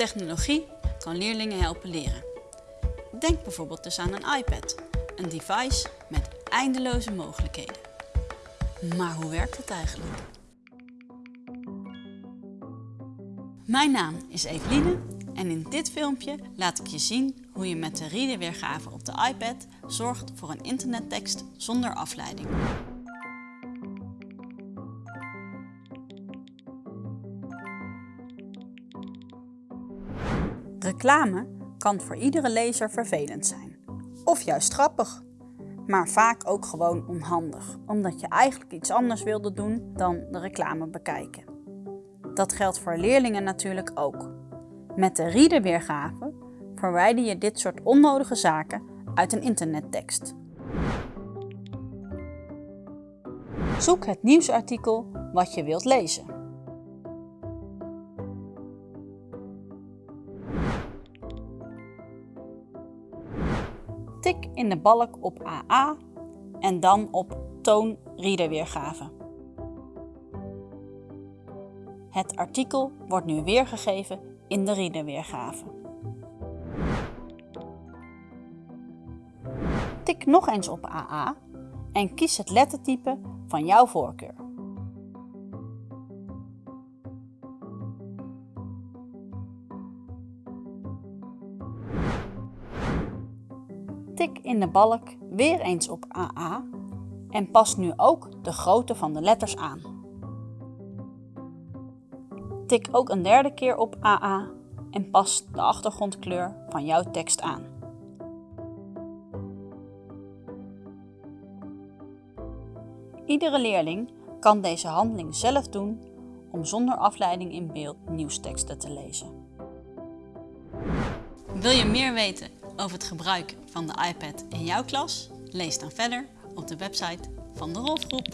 Technologie kan leerlingen helpen leren. Denk bijvoorbeeld dus aan een iPad, een device met eindeloze mogelijkheden. Maar hoe werkt het eigenlijk? Mijn naam is Eveline en in dit filmpje laat ik je zien hoe je met de readerweergave op de iPad zorgt voor een internettekst zonder afleiding. Reclame kan voor iedere lezer vervelend zijn. Of juist grappig. Maar vaak ook gewoon onhandig, omdat je eigenlijk iets anders wilde doen dan de reclame bekijken. Dat geldt voor leerlingen natuurlijk ook. Met de readerweergave verwijder je dit soort onnodige zaken uit een internettekst. Zoek het nieuwsartikel wat je wilt lezen. Tik in de balk op AA en dan op Toon readerweergave. Het artikel wordt nu weergegeven in de readerweergave. Tik nog eens op AA en kies het lettertype van jouw voorkeur. Tik in de balk weer eens op AA en pas nu ook de grootte van de letters aan. Tik ook een derde keer op AA en pas de achtergrondkleur van jouw tekst aan. Iedere leerling kan deze handeling zelf doen om zonder afleiding in beeld nieuwsteksten te lezen. Wil je meer weten over het gebruik van de iPad in jouw klas? Lees dan verder op de website van de Rolfgroep.